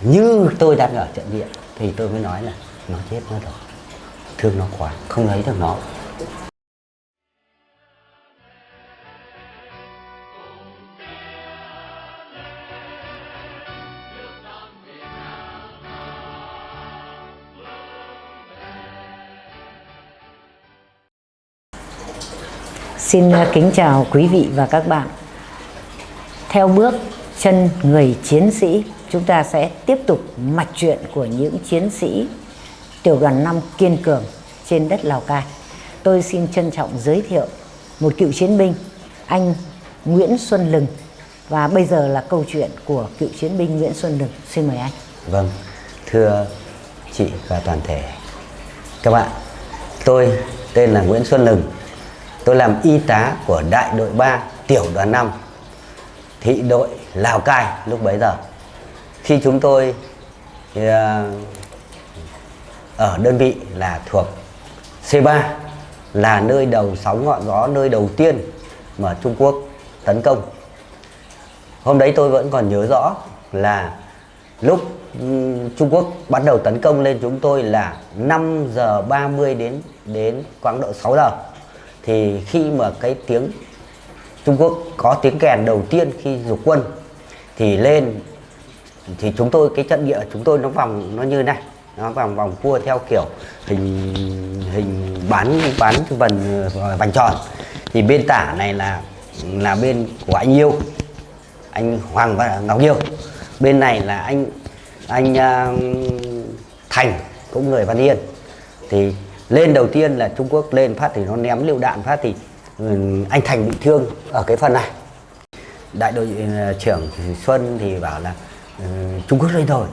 như tôi đang ở trận địa thì tôi mới nói là nó chết nó rồi thương nó quá không lấy được nó Xin à, kính chào quý vị và các bạn. Theo bước chân người chiến sĩ, chúng ta sẽ tiếp tục mạch chuyện của những chiến sĩ tiểu đoàn 5 kiên cường trên đất Lào Cai. Tôi xin trân trọng giới thiệu một cựu chiến binh, anh Nguyễn Xuân Lừng. Và bây giờ là câu chuyện của cựu chiến binh Nguyễn Xuân Lừng. Xin mời anh. Vâng, thưa chị và toàn thể các bạn, tôi tên là Nguyễn Xuân Lừng. Tôi làm y tá của đại đội 3 tiểu đoàn 5 thị đội Lào Cai lúc bấy giờ. Khi chúng tôi ờ, ở đơn vị là thuộc C3 là nơi đầu sóng ngọn gió, nơi đầu tiên mà Trung Quốc tấn công. Hôm đấy tôi vẫn còn nhớ rõ là lúc Trung Quốc bắt đầu tấn công lên chúng tôi là 5 giờ 30 đến đến khoảng độ 6 giờ thì khi mà cái tiếng Trung Quốc có tiếng kèn đầu tiên khi dục quân thì lên thì chúng tôi cái trận địa chúng tôi nó vòng nó như này nó vòng vòng cua theo kiểu hình hình bán bán vần ờ, vành tròn. Thì bên tả này là là bên của anh yêu anh Hoàng và Ngọc Yêu. Bên này là anh anh uh, Thành cũng người Văn Yên. Thì lên đầu tiên là Trung Quốc lên phát thì nó ném lựu đạn phát thì uh, anh Thành bị thương ở cái phần này. Đại đội uh, trưởng Xuân thì bảo là Ờ, Trung Quốc lên rồi.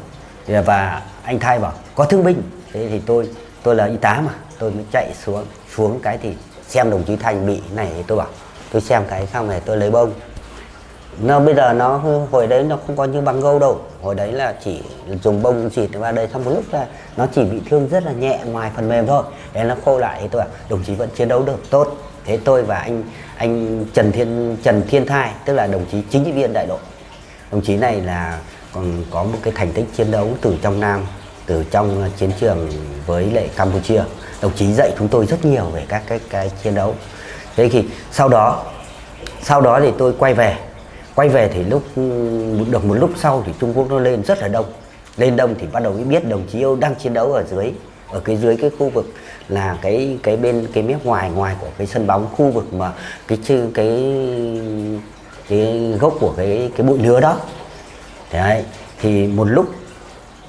Và anh Thay bảo, có thương binh. Thế thì tôi tôi là y tá mà, tôi mới chạy xuống xuống cái thì xem đồng chí Thành bị này thì tôi bảo, tôi xem cái xong này tôi lấy bông. Nó bây giờ nó, hồi đấy nó không có như băng gâu đâu. Hồi đấy là chỉ dùng bông xịt vào đây, xong một lúc là nó chỉ bị thương rất là nhẹ ngoài phần mềm thôi. Để nó khô lại thì tôi bảo, đồng chí vẫn chiến đấu được, tốt. Thế tôi và anh anh Trần Thiên Trần Thiên Thai, tức là đồng chí chính trị viên đại đội. Đồng chí này là còn có một cái thành tích chiến đấu từ trong Nam, từ trong chiến trường với lại Campuchia. Đồng chí dạy chúng tôi rất nhiều về các cái cái chiến đấu. Thế thì sau đó sau đó thì tôi quay về. Quay về thì lúc ừ, được một lúc sau thì Trung Quốc nó lên rất là đông. Lên đông thì bắt đầu mới biết đồng chí Âu đang chiến đấu ở dưới, ở cái dưới cái khu vực là cái cái bên, cái mép ngoài ngoài của cái sân bóng khu vực mà cái chư, cái cái gốc của cái cái bụi lứa đó đấy thì một lúc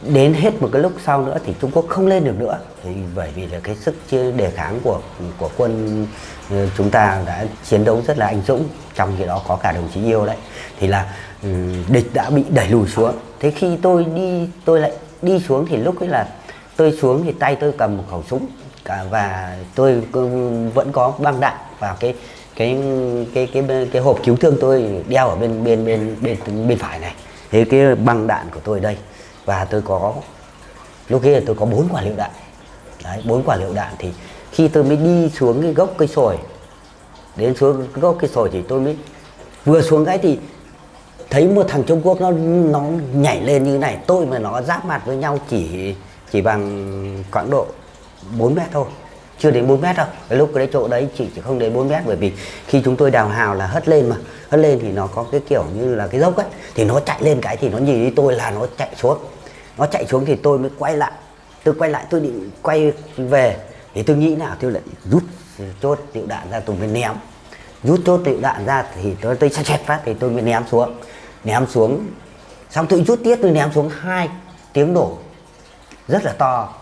đến hết một cái lúc sau nữa thì Trung Quốc không lên được nữa. Thì bởi vì là cái sức đề kháng của của quân ờ, chúng ta đã chiến đấu rất là anh dũng trong khi đó có cả đồng chí yêu đấy. Thì là ừ, địch đã bị đẩy lùi xuống. Thế khi tôi đi tôi lại đi xuống thì lúc ấy là tôi xuống thì tay tôi cầm một khẩu súng cả và tôi vẫn có băng đạn và cái cái cái cái cái, cái hộp cứu thương tôi đeo ở bên bên bên bên bên phải này thế cái băng đạn của tôi đây, và tôi có, lúc kia tôi có bốn quả lựu đạn. Đấy, bốn quả lựu đạn thì khi tôi mới đi xuống cái gốc cây sồi, đến xuống cái gốc cây sồi thì tôi mới, vừa xuống cái thì thấy một thằng Trung Quốc nó nó nhảy lên như này, tôi mà nó giáp mặt với nhau chỉ chỉ bằng khoảng độ 4 mét thôi chưa đến 4 mét đâu. Cái lúc cái chỗ đấy chỉ, chỉ không đến 4 mét bởi vì khi chúng tôi đào hào là hất lên mà. Hất lên thì nó có cái kiểu như là cái dốc ấy. Thì nó chạy lên cái thì nó nhìn đi tôi là nó chạy xuống. Nó chạy xuống thì tôi mới quay lại. Tôi quay lại tôi định quay về. Thì tôi nghĩ nào tôi lại rút chốt lựu đạn ra tôi mới ném. Rút chốt lựu đạn ra thì tôi tôi chẹt phát thì tôi mới ném xuống. Ném xuống. Xong tôi rút tiếp tôi ném xuống hai tiếng nổ. Rất là to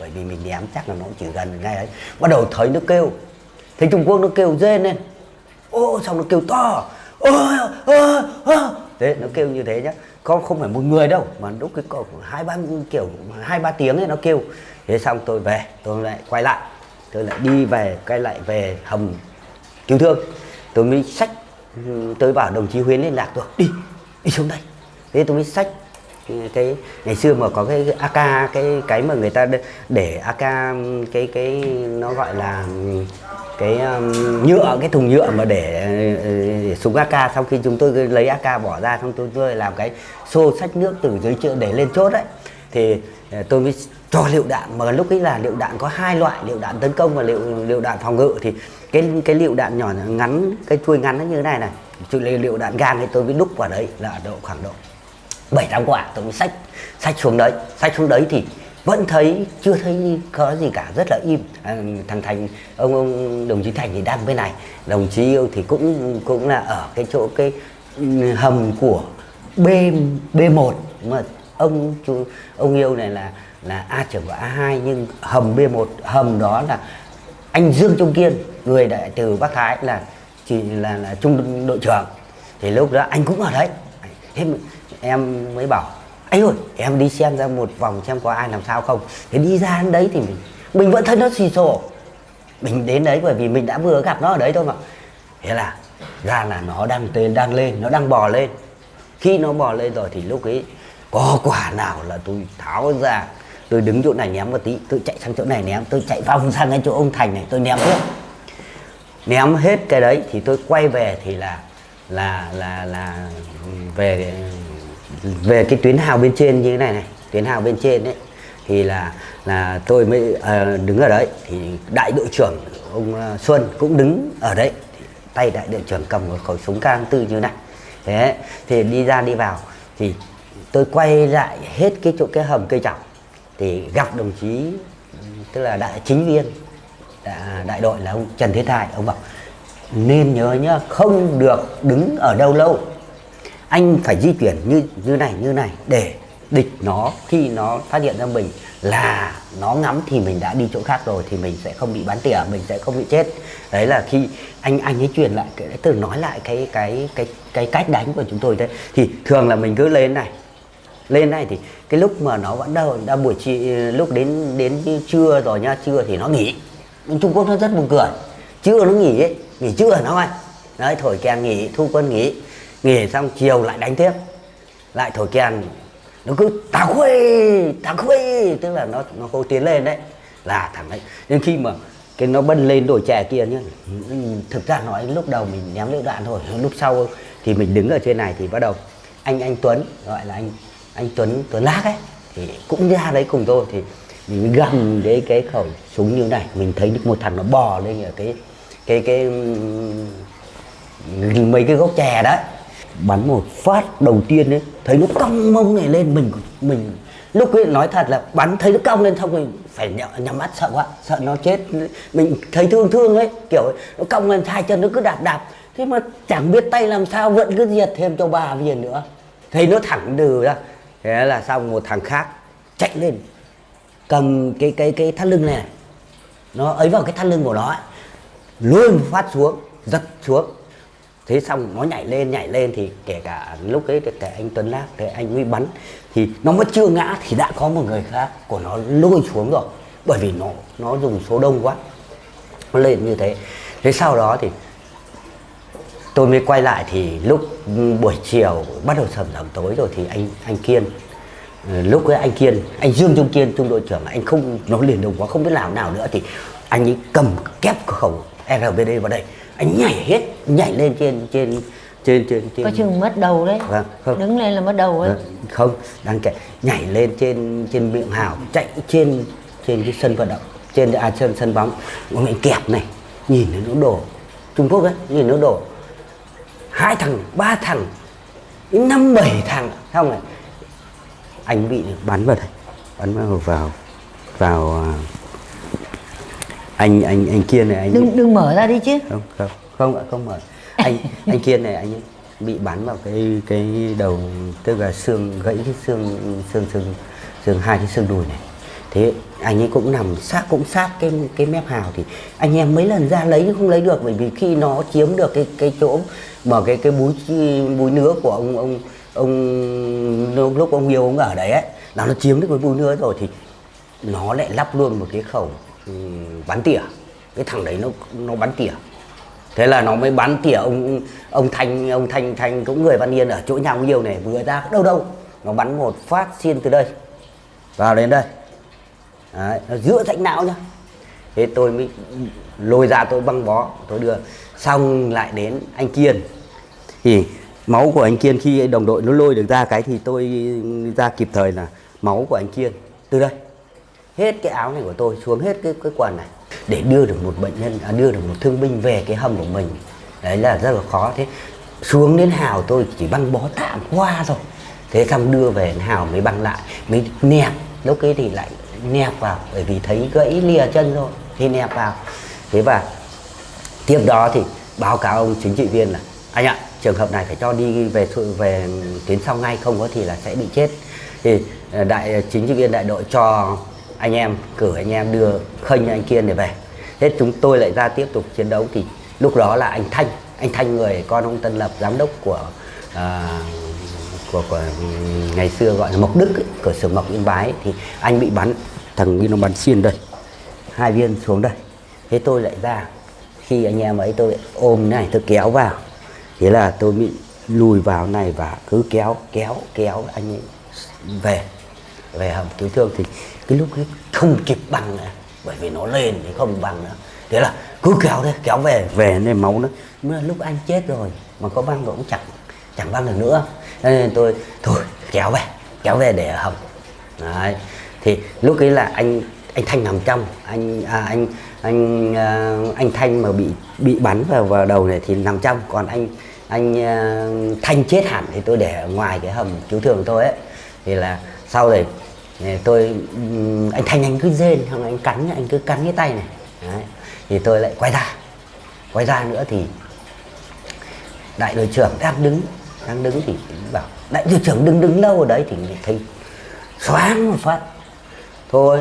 bởi vì mình ném chắc là nó chỉ gần ngay ấy. Bắt đầu thấy nó kêu thấy Trung Quốc nó kêu rên lên. Ô xong nó kêu to. Ô, ô, ô. thế nó kêu như thế nhá. Con không phải một người đâu mà lúc cái cổ hai ba kiểu hai ba tiếng ấy nó kêu. Thế xong tôi về tôi lại quay lại. Tôi lại đi về quay lại về hầm cứu thương. Tôi mới sách tôi bảo đồng chí Huyến liên lạc tôi đi đi xuống đây. Thế tôi mới sách cái ngày xưa mà có cái AK cái cái mà người ta để AK cái cái nó gọi là cái um, nhựa cái thùng nhựa mà để, để súng AK sau khi chúng tôi lấy AK bỏ ra xong tôi, tôi làm cái xô sách nước từ dưới chợ để lên chốt đấy. Thì à, tôi mới cho liệu đạn mà lúc ấy là liệu đạn có hai loại liệu đạn tấn công và liệu liệu đạn phòng ngự. Thì cái cái liệu đạn nhỏ ngắn cái chuôi ngắn nó như thế này này. Liệu, liệu đạn gan thì tôi mới đúc vào đấy là độ khoảng độ bảy tám quả tôi mới sách sách xuống đấy. Sách xuống đấy thì vẫn thấy chưa thấy có gì cả rất là im. À, thằng thành ông ông đồng chí thành thì đang bên này. Đồng chí yêu thì cũng cũng là ở cái chỗ cái ừ, hầm của b b một. Mà ông chú ông yêu này là là a trưởng của a 2 nhưng hầm b 1 hầm đó là anh dương trung kiên người đại từ bắc thái là chỉ là là trung đội trưởng. Thì lúc đó anh cũng ở đấy. Thế em mới bảo ấy ơi, em đi xem ra một vòng xem có ai làm sao không? Thế đi ra đến đấy thì mình mình vẫn thấy nó xì xồ mình đến đấy bởi vì mình đã vừa gặp nó ở đấy thôi mà. Thế là ra là nó đang tên, đang lên, nó đang bò lên. Khi nó bò lên rồi thì lúc ấy có quả nào là tôi tháo ra, tôi đứng chỗ này ném một tí, tôi chạy sang chỗ này ném, tôi chạy vòng sang cái chỗ ông thành này, tôi ném hết ném hết cái đấy thì tôi quay về thì là là là là về về cái tuyến hào bên trên như thế này này tuyến hào bên trên đấy thì là là tôi mới à, đứng ở đấy. Thì đại đội trưởng ông ờ, Xuân cũng đứng ở đấy. Thì tay đại đội trưởng cầm một khẩu súng cang tư như này. Thế thì đi ra đi vào. Thì tôi quay lại hết cái chỗ cái hầm cây trọng thì gặp đồng chí tức là đại chính viên đại, à, đại đội là ông Trần Thế Thái ông bảo nên nhớ nhá không được đứng ở đâu lâu anh phải di chuyển như như này như này để địch nó, khi nó phát hiện ra mình là nó ngắm thì mình đã đi chỗ khác rồi thì mình sẽ không bị bắn tỉa, mình sẽ không bị chết. Đấy là khi anh anh ấy truyền lại cái, từ nói lại cái cái cái cái cách đánh của chúng tôi đấy. Thì thường là mình cứ lên này lên này thì cái lúc mà nó vẫn đâu đã buổi chiều lúc đến đến trưa rồi nha, trưa thì nó nghỉ. Trung Quốc nó rất buồn cười, trưa nó nghỉ ấy, nghỉ trưa nó ơi đấy, thổi kèn nghỉ, thu quân nghỉ nghỉ xong chiều lại đánh tiếp. Lại thổi kèn. Nó cứ tà khuê tà khuê tức là nó nó hô tiến lên đấy. Là thằng đấy. Nhưng khi mà cái nó bân lên đồi chè kia nhá, thực ra nói lúc đầu mình ném lựu đạn thôi. Lúc sau thì mình đứng ở trên này thì bắt đầu anh anh Tuấn, gọi là anh anh Tuấn Tuấn Lác ấy, thì cũng ra đấy cùng tôi. Thì mình gầm cái cái khẩu súng như này. Mình thấy được một thằng nó bò lên ở cái cái cái, mấy cái gốc chè đấy bắn một phát đầu tiên ấy thấy nó cong mông này lên mình mình lúc ấy nói thật là bắn thấy nó cong lên xong mình phải nhắm mắt sợ quá sợ nó chết. Mình thấy thương thương ấy kiểu nó cong lên hai chân nó cứ đạp đạp. Thế mà chẳng biết tay làm sao vẫn cứ diệt thêm cho bà viên nữa. Thấy nó thẳng đừ ra. Thế là xong một thằng khác chạy lên cầm cái cái cái thắt lưng này, nó ấy vào cái thắt lưng của nó ấy. luôn phát xuống giật xuống thế xong nó nhảy lên nhảy lên thì kể cả lúc ấy kể anh Tuấn lát thế anh huy bắn thì nó mới chưa ngã thì đã có một người khác của nó lôi xuống rồi. Bởi vì nó nó dùng số đông quá. Nó lên như thế. Thế sau đó thì tôi mới quay lại thì lúc ừ, buổi chiều bắt đầu sầm sầm tối rồi thì anh anh Kiên ừ, lúc ấy anh Kiên, anh Dương Trung Kiên, trung đội trưởng, anh không, nó liền đồng quá, không biết làm nào nữa thì anh ấy cầm kép khẩu RBD vào đây anh nhảy hết nhảy lên trên trên trên trên, trên... có chừng mất đầu đấy. Vâng, không. đứng lên là mất đầu ấy. Vâng, không đang chạy nhảy lên trên trên miệng hào chạy trên trên cái sân vận động trên à sân sân bóng. Mình kẹp này nhìn nó đổ. Trung Quốc ấy nhìn nó đổ. Hai thằng ba thằng năm bảy thằng. Xong rồi. Anh bị bắn vào đây bắn vào vào vào anh anh anh kiên này anh đừng đừng mở ra đi chứ. Không không không ạ không mở. Anh anh kiên này anh bị bắn vào cái cái đầu tức là xương gãy cái xương xương xương xương hai cái xương đùi này. Thế anh ấy cũng nằm sát cũng sát cái cái mép hào thì anh em mấy lần ra lấy nhưng không lấy được bởi vì khi nó chiếm được cái cái chỗ mà cái cái búi búi nứa của ông ông ông lúc ông yêu ông ở đấy ấy là nó chiếm được cái búi nứa rồi thì nó lại lắp luôn một cái khẩu bắn tỉa. Cái thằng đấy nó nó bắn tỉa. Thế là nó mới bắn tỉa ông ông thanh ông thanh thanh cũng người văn yên ở chỗ nhà ông yêu này vừa ra đâu đâu nó bắn một phát xiên từ đây vào đến đây. Đấy, nó giữa rãnh não nhá. Thế tôi mới lôi ra tôi băng bó tôi đưa. Xong lại đến anh kiên. Thì máu của anh kiên khi đồng đội nó lôi được ra cái thì tôi ra kịp thời là máu của anh kiên từ đây hết cái áo này của tôi xuống hết cái cái quần này để đưa được một bệnh nhân à, đưa được một thương binh về cái hầm của mình. Đấy là rất là khó. Thế xuống đến hào tôi chỉ băng bó tạm qua rồi thế xong đưa về hào mới băng lại mới nẹp. Lúc ấy thì lại nẹp vào bởi vì thấy gãy lìa chân rồi thì nẹp vào. Thế và tiếp đó thì báo cáo ông chính trị viên là anh ạ trường hợp này phải cho đi về về tuyến sau ngay không có thì là sẽ bị chết. Thì à, đại à, chính trị viên đại đội cho anh em cử anh em đưa khênh anh kiên để về. Thế chúng tôi lại ra tiếp tục chiến đấu thì lúc đó là anh thanh anh thanh người con ông tân lập giám đốc của à, của, của ngày xưa gọi là mộc đức ấy, cửa xưởng mộc yên bái thì anh bị bắn thằng đi nó bắn xuyên đây hai viên xuống đây. Thế tôi lại ra khi anh em ấy tôi ôm này tôi kéo vào. Thế là tôi bị lùi vào này và cứ kéo kéo kéo anh ấy về về hầm cứu thương. Thì cái lúc ấy không kịp bằng nữa bởi vì nó lên thì không bằng nữa. Thế là cứ kéo thế, kéo về về nên máu nó mới là lúc anh chết rồi mà có băng cũng chẳng chẳng băng được nữa. Cho nên tôi thôi kéo về kéo về để hầm. Đấy thì lúc ấy là anh anh thanh nằm trong anh à, anh anh à, anh thanh mà bị bị bắn vào vào đầu này thì nằm trong. Còn anh anh à, thanh chết hẳn thì tôi để ngoài cái hầm cứu thương tôi ấy. Thì là sau này tôi anh thanh anh cứ rên xong anh cắn anh cứ cắn cái tay này. Đấy. thì tôi lại quay ra. Quay ra nữa thì đại đội trưởng đang đứng đang đứng thì bảo đại đội trưởng đứng đứng lâu ở đấy? Thì thấy xoáng một phát. Thôi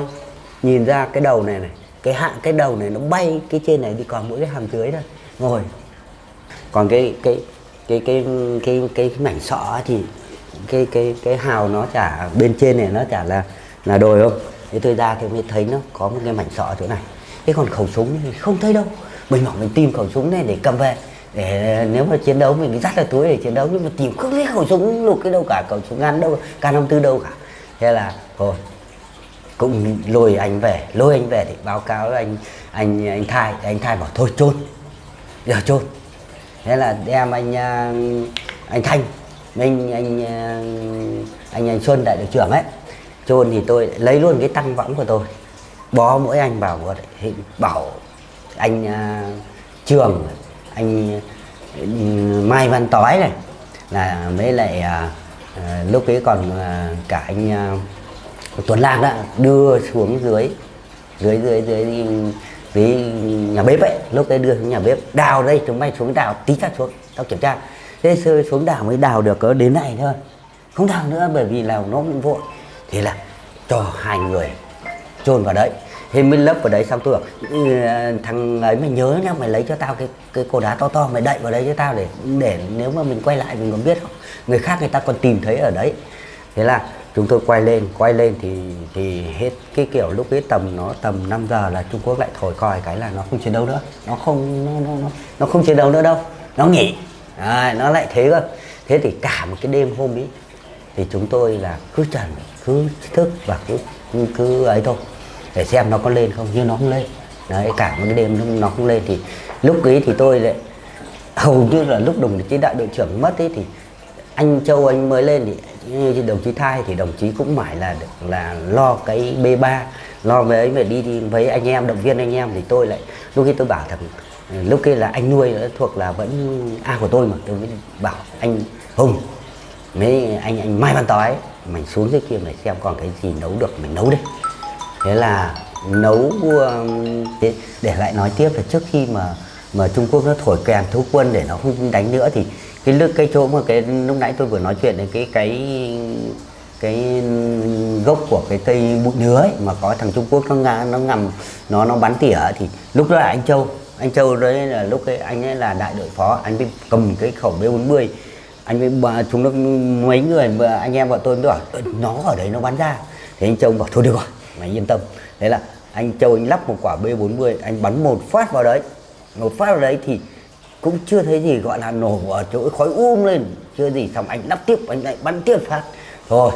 nhìn ra cái đầu này này cái hạ cái đầu này nó bay cái trên này đi còn mỗi cái hàm dưới thôi. Ngồi. Còn cái cái cái cái cái cái, cái mảnh sọ thì cái cái cái hào nó chả, bên trên này nó chả là là đồi không? Thế tôi ra thì mới thấy nó có một cái mảnh sọ chỗ này. Thế còn khẩu súng thì không thấy đâu. Mình bảo mình tìm khẩu súng này để cầm về. Để, nếu mà chiến đấu mình dắt ra túi để chiến đấu, nhưng mà tìm không thấy khẩu súng lục cái đâu cả, khẩu súng ngắn đâu, k 54 đâu cả. Thế là, thôi, cũng lôi anh về, lôi anh về thì báo cáo với anh anh anh thai. Anh thai bảo, thôi chôn giờ chôn thế là đem anh à, anh thanh anh anh anh anh xuân đại đội trưởng ấy chôn thì tôi lấy luôn cái tăng võng của tôi bó mỗi anh bảo bảo anh à, trường anh ừ, mai văn tói này là mới lại à, à, lúc ấy còn à, cả anh à, Tuấn lạc đó đưa xuống dưới dưới dưới dưới dưới nhà bếp ấy lúc đấy đưa xuống nhà bếp đào đây chúng mày xuống đào tí ra xuống tao kiểm tra thế sơ xuống đào mới đào được có đến này thôi. Không đào nữa bởi vì là nó cũng vội. Thế là cho hai người chôn vào đấy. Thế mới lấp vào đấy xong tôi bảo ừ, thằng ấy mày nhớ nhá mày lấy cho tao cái cái cột đá to to mày đậy vào đấy cho tao để để nếu mà mình quay lại mình còn biết không? Người khác người ta còn tìm thấy ở đấy. Thế là chúng tôi quay lên quay lên thì thì hết cái kiểu lúc ấy tầm nó tầm 5 giờ là Trung Quốc lại thổi còi cái là nó không chiến đấu nữa. Nó không nó nó nó, nó không chiến đấu nữa đâu. Nó nghỉ. Đấy, nó lại thế cơ. Thế thì cả một cái đêm hôm ấy thì chúng tôi là cứ trần cứ thức và cứ cứ, cứ ấy thôi để xem nó có lên không. Nhưng nó không lên. Đấy cả một cái đêm nó không lên thì lúc ấy thì tôi lại hầu như là lúc đồng chí đại đội trưởng mất ấy thì anh Châu anh mới lên thì như đồng chí Thai thì đồng chí cũng mãi là là lo cái B3 lo về ấy về đi, đi với anh em động viên anh em. Thì tôi lại lúc khi tôi bảo thằng lúc kia là anh nuôi nó thuộc là vẫn A của tôi mà tôi mới bảo anh Hùng mấy anh anh Mai Văn Tói mình xuống dưới kia mày xem còn cái gì nấu được mình nấu đi. Thế là nấu um, để, để lại nói tiếp là trước khi mà mà Trung Quốc nó thổi kèn thu quân để nó không đánh nữa thì cái lực cái chỗ mà cái lúc nãy tôi vừa nói chuyện đến cái cái cái gốc của cái cây bụi nứa ấy, mà có thằng Trung Quốc nó ngã nó ngầm nó nó bắn tỉa thì lúc đó là anh Châu anh Châu đấy là lúc ấy anh ấy là đại đội phó, anh mới cầm cái khẩu B40 anh mới bà- chúng nó mấy người mà anh em bọn tôi mới bảo ờ, nó ở đấy nó bắn ra. Thì anh Châu bảo, thôi được rồi, mày yên tâm. Thế là anh Châu anh lắp một quả B40 anh bắn một phát vào đấy. Một phát vào đấy thì cũng chưa thấy gì gọi là nổ ở chỗ khói um lên, chưa gì. Xong anh lắp tiếp, anh lại bắn tiếp phát. Thôi,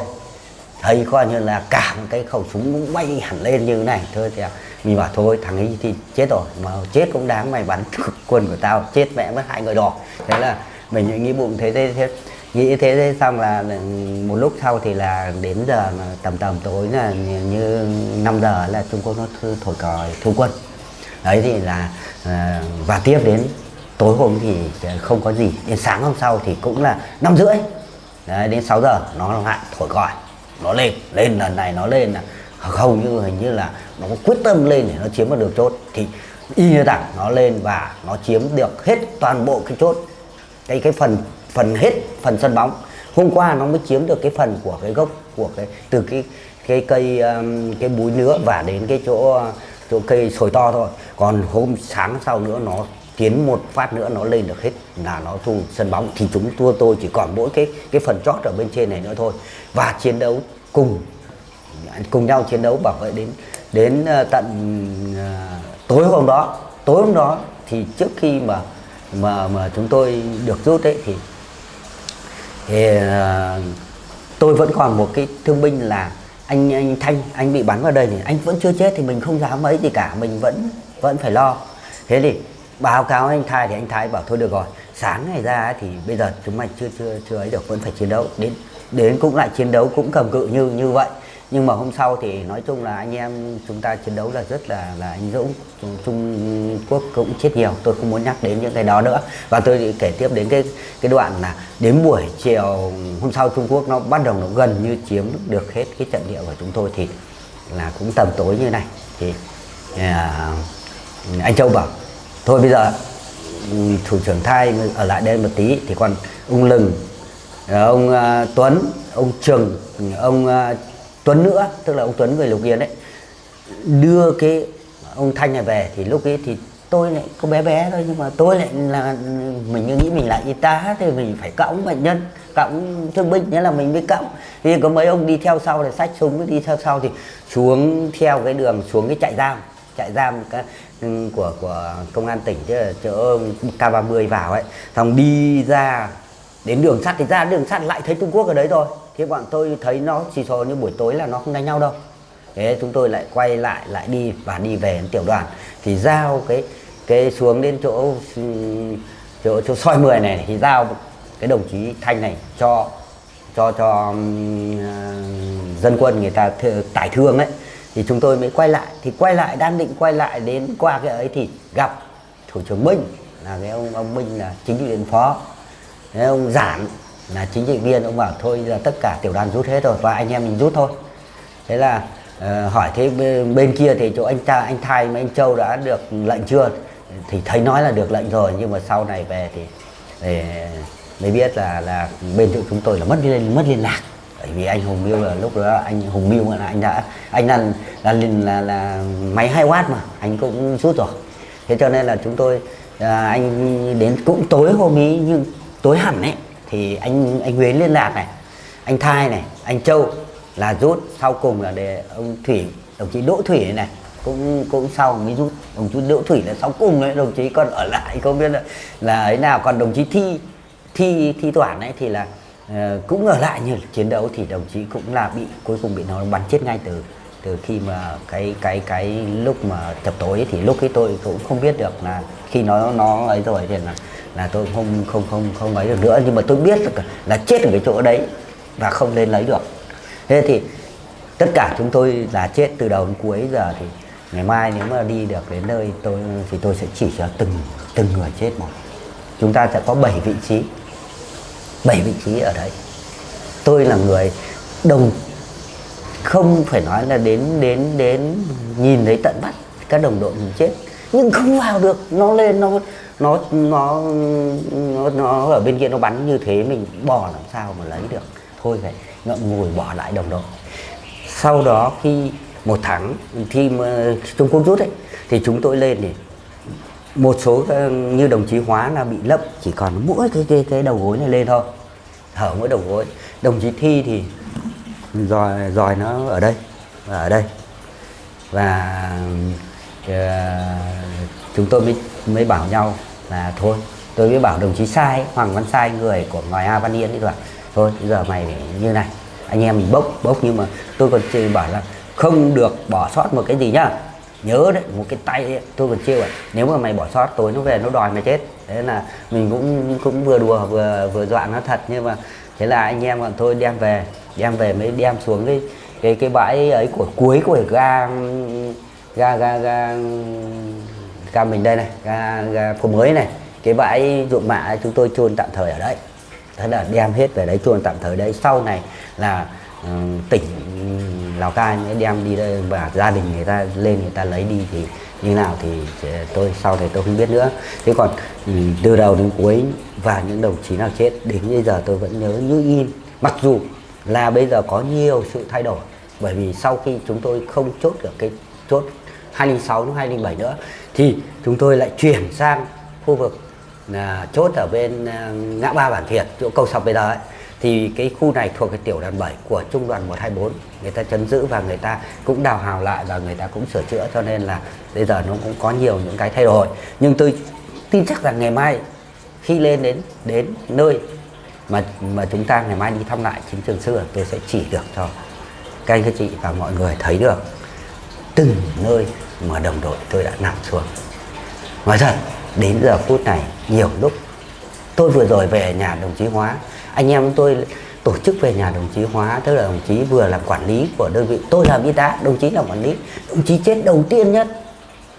thấy coi như là cả một cái khẩu súng cũng bay hẳn lên như thế này. Thôi thì à, mình bảo thôi thằng ấy thì chết rồi mà chết cũng đáng mày bắn quân của tao chết mẹ mất hai người đỏ. Thế là mình nghĩ bụng thế thế, thế nghĩ thế, thế xong là ừ, một lúc sau thì là đến giờ mà tầm tầm tối là như 5 giờ là Trung Quốc nó thổi còi thu quân. Đấy thì là ờ, và tiếp đến tối hôm thì không có gì. Đến sáng hôm sau thì cũng là năm rưỡi. Đấy, đến 6 giờ nó lại thổi còi nó lên lên lần này nó lên là hầu như hình như là nó có quyết tâm lên để nó chiếm được chốt. Thì y như thẳng nó lên và nó chiếm được hết toàn bộ cái chốt. Cái cái phần phần hết, phần sân bóng. Hôm qua nó mới chiếm được cái phần của cái gốc, của cái, từ cái cái cây um, cái búi nữa và đến cái chỗ chỗ cây sồi to thôi. Còn hôm sáng sau nữa nó tiến một phát nữa nó lên được hết là nó thu sân bóng. Thì chúng, tôi tôi chỉ còn mỗi cái cái phần chót ở bên trên này nữa thôi. Và chiến đấu cùng cùng nhau chiến đấu bảo vệ đến đến ờ, tận ờ, tối hôm đó. Tối hôm đó thì trước khi mà mà mà chúng tôi được rút ấy thì, thì ờ, tôi vẫn còn một cái thương binh là anh anh Thanh anh bị bắn vào đây thì anh vẫn chưa chết thì mình không dám mấy gì cả mình vẫn vẫn phải lo. Thế thì báo cáo anh Thái thì anh Thái bảo thôi được rồi sáng ngày ra thì bây giờ chúng mày chưa chưa chưa ấy được vẫn phải chiến đấu. Đến đến cũng lại chiến đấu cũng cầm cự như như vậy nhưng mà hôm sau thì nói chung là anh em chúng ta chiến đấu là rất là là anh Dũng Trung Quốc cũng chết nhiều. Tôi không muốn nhắc đến những cái đó nữa. Và tôi kể tiếp đến cái cái đoạn là đến buổi chiều hôm sau Trung Quốc nó bắt đầu nó gần như chiếm được hết cái trận địa của chúng tôi thì là cũng tầm tối như này. Thì à, anh Châu bảo thôi bây giờ ừ, thủ trưởng thai ở lại đây một tí. Thì còn ông Lừng ờ, ông uh, Tuấn ông Trường ông uh, Tuấn nữa, tức là ông Tuấn người Lục Yên đấy, đưa cái ông Thanh này về thì lúc ấy thì tôi lại có bé bé thôi, nhưng mà tôi lại là, mình nghĩ mình là y tá thì mình phải cõng bệnh nhân, cõng thương binh, nghĩa là mình mới cõng. Thì có mấy ông đi theo sau thì sách súng, đi theo sau thì xuống theo cái đường, xuống cái trại giam trại giam ừ, của của công an tỉnh chứ chỗ K30 vào ấy. Xong đi ra, đến đường sắt thì ra, đường sắt lại thấy Trung Quốc ở đấy rồi thế bọn tôi thấy nó chỉ số như buổi tối là nó không đánh nhau đâu. Thế chúng tôi lại quay lại lại đi và đi về đến tiểu đoàn. Thì giao cái cái xuống đến chỗ chỗ chỗ soi 10 này thì giao cái đồng chí thanh này cho cho cho um, dân quân người ta tải thương ấy. Thì chúng tôi mới quay lại. Thì quay lại đang định quay lại đến qua cái ấy thì gặp thủ trưởng minh. Là cái ông ông minh là chính trị viên phó. Cái ông giản là chính trị viên ông bảo thôi là tất cả tiểu đoàn rút hết rồi và anh em mình rút thôi. Thế là uh, hỏi thế bên, kia thì chỗ anh ta anh thay mà anh châu đã được lệnh chưa? Thì thấy nói là được lệnh rồi nhưng mà sau này về thì, để mới biết là là bên chỗ chúng tôi là mất liên mất liên lạc. Bởi vì anh Hùng Miêu là lúc đó anh Hùng Miêu là anh đã anh là là là, là, là máy 2 watt mà anh cũng rút rồi. Thế cho nên là chúng tôi à, anh đến cũng tối hôm ấy nhưng tối hẳn ấy thì anh anh Nguyễn liên lạc này anh Thai này anh Châu là rút sau cùng là để ông Thủy đồng chí Đỗ Thủy này cũng cũng sau mới rút. Đồng chí Đỗ Thủy là sau cùng đấy đồng chí còn ở lại không biết là là ấy nào. Còn đồng chí Thi Thi Thi Toản ấy thì là uh, cũng ở lại như chiến đấu thì đồng chí cũng là bị cuối cùng bị nó bắn chết ngay từ từ khi mà cái cái cái lúc mà chập tối thì lúc ấy tôi cũng không biết được là khi nó nó ấy rồi thì là là tôi không không không không ấy được nữa. Nhưng mà tôi biết được là chết ở cái chỗ đấy và không lên lấy được. Thế thì tất cả chúng tôi là chết từ đầu đến cuối giờ thì ngày mai nếu mà đi được đến nơi tôi, thì tôi sẽ chỉ cho từng từng người chết một. Chúng ta sẽ có 7 vị trí 7 vị trí ở đấy. Tôi là người đồng không phải nói là đến đến đến nhìn thấy tận mắt các đồng đội mình chết. Nhưng không vào được nó lên nó nó nó nó, nó ở bên kia nó bắn như thế mình bỏ làm sao mà lấy được. Thôi vậy ngậm ngùi bỏ lại đồng đội. Sau đó khi một tháng khi mà Trung Quốc rút ấy thì chúng tôi lên thì một số ờ, như đồng chí Hóa là bị lấp chỉ còn mỗi cái cái cái đầu gối này lên thôi. Thở mỗi đầu gối. Đồng chí Thi thì rồi rồi nó ở đây và ở đây. Và uh, chúng tôi mới mới bảo nhau là thôi tôi mới bảo đồng chí sai hoàng văn sai người của ngoài a văn yên đi rồi thôi bây giờ mày như này anh em mình bốc bốc nhưng mà tôi còn chỉ bảo là không được bỏ sót một cái gì nhá. Nhớ đấy một cái tay ấy, tôi còn chưa ạ nếu mà mày bỏ sót tối nó về nó đòi mày chết. Thế là mình cũng cũng vừa đùa vừa vừa dọa nó thật nhưng mà thế là anh em bọn tôi đem về đem về mới đem xuống cái cái cái bãi ấy của cuối của ga ga ga ga ga mình đây này ga ga phố mới này. Cái bãi ruộng mạ chúng tôi chôn tạm thời ở đấy. Thế là đem hết về đấy chôn tạm thời đấy. Sau này là uh, tỉnh ừ, Lào Cai mới đem đi đây và gia đình người ta lên người ta lấy đi thì như nào thì ờ, tôi, sau này tôi không biết nữa. Thế còn ừ, từ đầu đến cuối và những đồng chí nào chết, đến bây giờ tôi vẫn nhớ như in mặc dù là bây giờ có nhiều sự thay đổi, bởi vì sau khi chúng tôi không chốt được cái chốt 206 đến 207 nữa, thì chúng tôi lại chuyển sang khu vực là chốt ở bên à, ngã ba bản thiệt, chỗ cầu sọc bây giờ ấy thì cái khu này thuộc cái tiểu đoàn 7 của trung đoàn 124 người ta chấn giữ và người ta cũng đào hào lại và người ta cũng sửa chữa, cho nên là bây giờ nó cũng có nhiều những cái thay đổi. Nhưng tôi tin chắc rằng ngày mai khi lên đến đến nơi mà mà chúng ta ngày mai đi thăm lại chiến trường xưa, tôi sẽ chỉ được cho các anh các chị và mọi người thấy được từng nơi mà đồng đội tôi đã nằm xuống. Nói thật, đến giờ phút này, nhiều lúc tôi vừa rồi về nhà đồng chí hóa anh em tôi tổ chức về nhà đồng chí hóa, tức là đồng chí vừa làm quản lý của đơn vị. Tôi làm y tá, đồng chí là quản lý. Đồng chí chết đầu tiên nhất,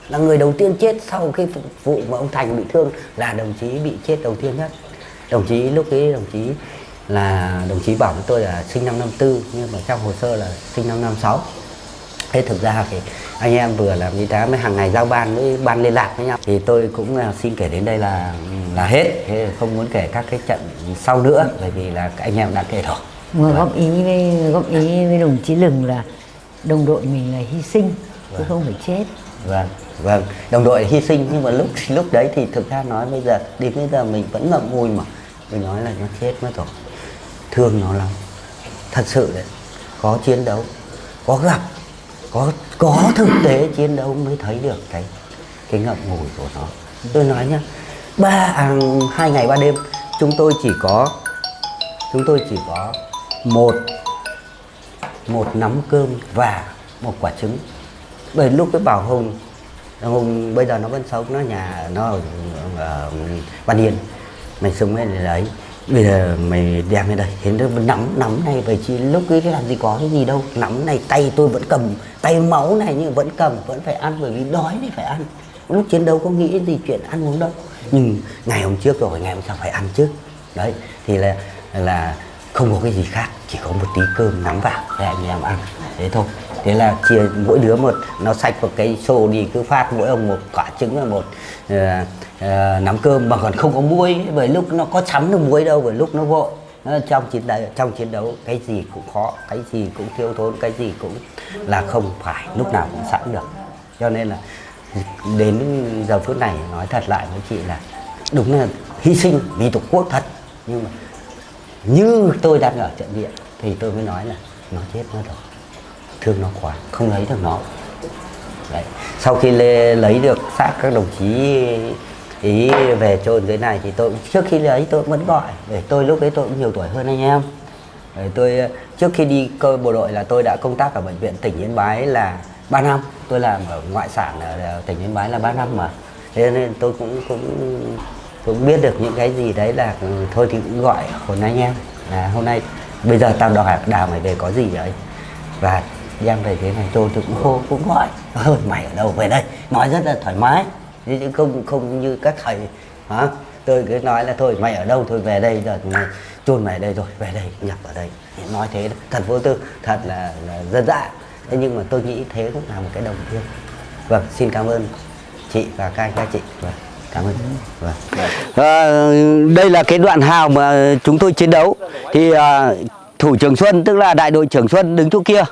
là người đầu tiên chết sau cái phục vụ mà ông thành bị thương, là đồng chí bị chết đầu tiên nhất. Đồng chí, lúc ấy đồng chí là, đồng chí bảo với tôi là sinh năm 54 nhưng mà trong hồ sơ là sinh năm 56 thế thực ra thì anh em vừa làm y tá mới hàng ngày giao ban với ban liên lạc với nhau. Thì tôi cũng à, xin kể đến đây là là hết. Thế không muốn kể các cái trận sau nữa bởi vì là anh em đã kể rồi. Mà góp ý với góp ý với đồng chí Lừng là đồng đội mình là hy sinh chứ không phải chết. vâng vâng. Đồng đội hy sinh nhưng mà lúc lúc đấy thì thực ra nói bây giờ đến bây giờ mình vẫn ngậm ngùi mà. Mình nói là nó chết mất rồi. Thương nó lắm. Thật sự đấy có chiến đấu có gặp có có thực tế chiến đấu mới thấy được cái cái ngậm ngùi của nó. Tôi nói nhá ba à, hai ngày ba đêm chúng tôi chỉ có chúng tôi chỉ có một một nắm cơm và một quả trứng. Bởi lúc cái bảo hùng hùng bây giờ nó vẫn sống nó nhà nó ở, ở văn yên mày sống lên đấy bây giờ mày đem lên đây. Hiện nó nắm nắm này, vậy chứ lúc ấy làm gì có cái gì đâu. Nắm này, tay tôi vẫn cầm. Tay máu này nhưng vẫn cầm, vẫn phải ăn, bởi vì đói thì phải ăn. Lúc chiến đấu có nghĩ gì chuyện ăn uống đâu. Nhưng ngày hôm trước rồi, ngày hôm sau phải ăn chứ. Đấy, thì là là không có cái gì khác. Chỉ có một tí cơm nắm vào, để anh em ăn. Thế thôi thế là chia mỗi đứa một nó sạch một cái xô đi cứ phát mỗi ông một quả trứng và một uh, uh, nắm cơm. Mà còn không có muối bởi lúc nó có chấm được muối đâu bởi lúc nó vội. Nó trong chiến đấu trong chiến đấu cái gì cũng khó cái gì cũng thiếu thốn cái gì cũng là không phải lúc nào cũng sẵn được. Cho nên là đến giờ phút này nói thật lại với chị là đúng là hy sinh vì tổ quốc thật. Nhưng mà như tôi đang ở trận địa thì tôi mới nói là nó chết nó rồi thương nó quá. Không lấy được nó. Đấy. sau khi lê, lấy được xác các đồng chí ý về chôn dưới này thì tôi trước khi lấy tôi vẫn gọi. Để tôi lúc ấy tôi cũng nhiều tuổi hơn anh em. Để tôi trước khi đi cơ bộ đội là tôi đã công tác ở bệnh viện tỉnh Yên Bái là 3 năm. Tôi làm ở ngoại sản ở tỉnh Yên Bái là 3 năm mà. Thế nên tôi cũng cũng cũng biết được những cái gì đấy là ừ, thôi thì cũng gọi hồn anh em. Là hôm nay bây giờ tao đòi đào mày về có gì đấy và em về thế này tôi tôi cũng hô cũng gọi. Ơi mày ở đâu về đây? Nói rất là thoải mái. Chứ không không như các thầy. Hả? Tôi cứ nói là thôi mày ở đâu? Thôi về đây rồi mày chôn mày ở đây rồi về đây nhập ở đây. Nói thế thật vô tư thật là, là dân dã thế nhưng mà tôi nghĩ thế cũng là một cái đồng thương vâng xin cảm ơn chị và các anh các chị. Vâng cảm ơn. Vâng. à, đây là cái đoạn hào mà chúng tôi chiến đấu. Thì à, thủ trưởng Xuân tức là đại đội trưởng Xuân đứng chỗ kia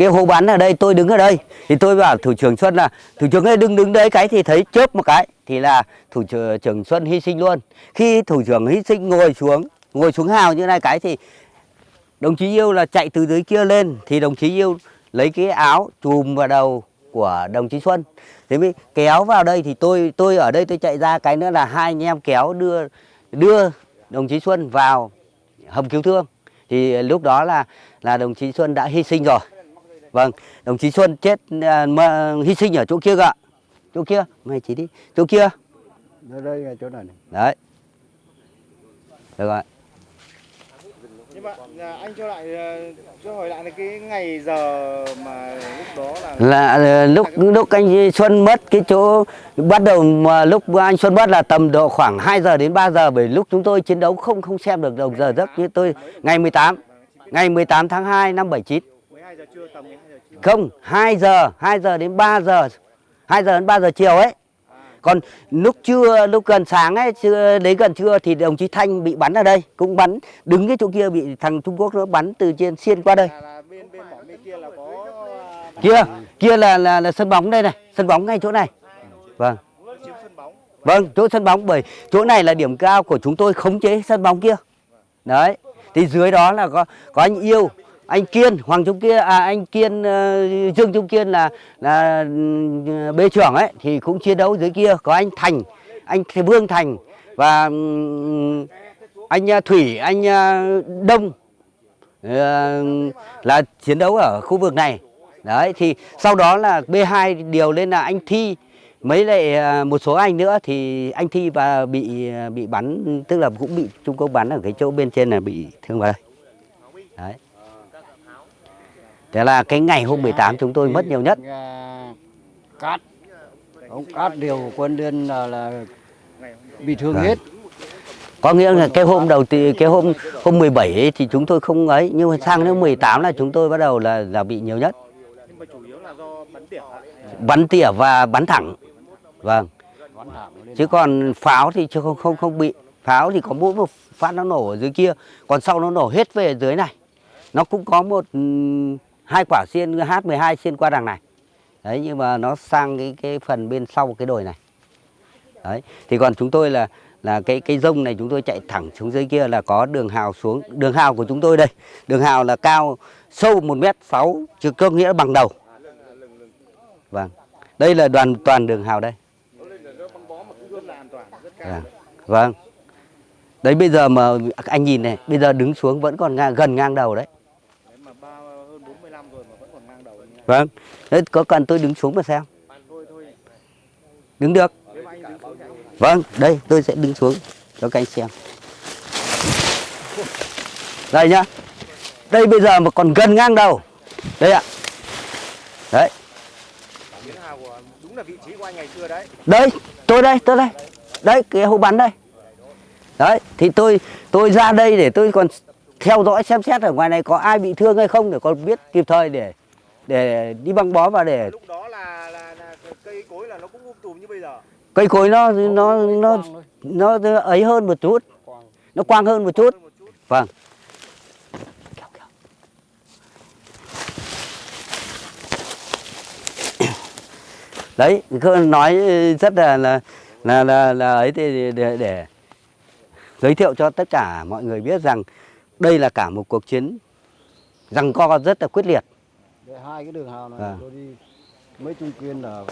cái hố bắn ở đây, tôi đứng ở đây. Thì tôi bảo thủ trưởng Xuân là, thủ trưởng ơi, đứng đứng đấy cái thì thấy chớp một cái. Thì là thủ trưởng trưởng Xuân hy sinh luôn. Khi thủ trưởng hy sinh ngồi xuống ngồi xuống hào như này cái thì đồng chí yêu là chạy từ dưới kia lên. Thì đồng chí yêu lấy cái áo chùm vào đầu của đồng chí Xuân. Thế mới kéo vào đây thì tôi tôi ở đây tôi chạy ra, cái nữa là hai anh em kéo đưa đưa đồng chí Xuân vào hầm cứu thương. Thì lúc đó là là đồng chí Xuân đã hy sinh rồi. Vâng, đồng chí Xuân chết à, mà hy sinh ở chỗ kia cơ ạ. Chỗ kia, mày chỉ đi. Chỗ kia. Đây là chỗ này này. Đấy. Được rồi. nhưng mà à, anh cho lại à, cho hỏi lại là cái ngày giờ mà lúc đó là Là ờ, lúc lúc anh Xuân mất cái chỗ bắt đầu mà lúc anh Xuân mất là tầm độ khoảng 2 giờ đến 3 giờ bởi lúc chúng tôi chiến đấu không không xem được đồng giờ giấc như tôi ngày 18 ngày 18 tháng 2 năm 79 12 giờ trưa tầm 12 giờ trưa Không, 2 giờ, 2 giờ đến 3 giờ. 2 giờ đến 3 giờ chiều ấy. Còn lúc trưa, lúc gần sáng ấy, trưa, đến gần trưa thì đồng chí Thanh bị bắn ở đây, cũng bắn đứng cái chỗ kia bị thằng Trung Quốc nó bắn từ trên xiên qua đây. là, là bên bên mỏ bên kia là có à, Kia, kia là là, là sân bóng đây này, sân bóng ngay chỗ này. Vâng. Vâng, chỗ sân bóng bởi chỗ này là điểm cao của chúng tôi khống chế sân bóng kia. Đấy. Thì dưới đó là có có anh Yêu, anh Kiên, Hoàng Trung Kiên à anh Kiên uh, Dương Trung Kiên là là ừ, bê trưởng ấy thì cũng chiến đấu dưới kia, có anh Thành, anh Vương Thành và um, anh ờ, Thủy, anh uh, Đông uh, là chiến đấu ở khu vực này. Đấy thì sau đó là B2 điều lên là anh Thi mấy lại một số anh nữa thì anh Thi và bị bị bắn tức là cũng bị Trung Quốc bắn ở cái chỗ bên trên là bị thương vào đây. Đấy. Thế là cái ngày hôm 18 chúng tôi mất nhiều nhất. À, Cát. Ông Cát điều quân liên là, là bị thương hết. Có nghĩa là cái hôm đầu thì cái hôm hôm 17 ấy thì chúng tôi không ấy nhưng mà sang đến 18 là chúng tôi bắt đầu là là bị nhiều nhất. nhưng mà chủ yếu là do bắn tỉa ạ. Bắn tỉa và bắn thẳng. Vâng. Chứ còn pháo thì chưa không không không bị pháo thì có mỗi một phát nó nổ ở dưới kia còn sau nó nổ hết về dưới này nó cũng có một hai quả xiên H12 xiên qua đằng này đấy nhưng mà nó sang cái cái phần bên sau cái đồi này đấy thì còn chúng tôi là là cái cái rông này chúng tôi chạy thẳng xuống dưới kia là có đường hào xuống đường hào của chúng tôi đây đường hào là cao sâu một mét sáu chứ cơ nghĩa là bằng đầu vâng đây là đoàn toàn đường hào đây à, Vâng. Vâng. Đấy bây giờ mà anh nhìn này, bây giờ đứng xuống vẫn còn ngang, gần ngang đầu. Đấy mà ba hơn 45 rồi mà vẫn còn ngang đầu anh nhé. Vâng. Đấy có cần tôi đứng xuống mà xem. Đứng được. Vâng, đây tôi sẽ đứng xuống cho các anh xem. Đây nhá. Đây bây giờ mà còn gần ngang đầu. Đây ạ. Đấy. Đúng là vị trí của anh ngày xưa đấy Đấy, tôi đây, tôi đây. Đấy, cái hố bắn đây. Đấy, thì tôi tôi ra đây để tôi còn theo dõi xem xét ở ngoài này có ai bị thương hay không để còn biết kịp thời để để đi băng bó và để lúc đó là là, là cây cối là nó cũng um tùm như bây giờ. Cây cối nó nó nó nó, nó ấy hơn một chút. Nó quang. Hơn một chút. Vâng. Đấy nói rất là là là là, là ấy thì để, để giới thiệu cho tất cả mọi người biết rằng đây là cả một cuộc chiến rằng co rất là quyết liệt. Để hai cái đường hào này Vâng. tôi đi mấy trung kiên là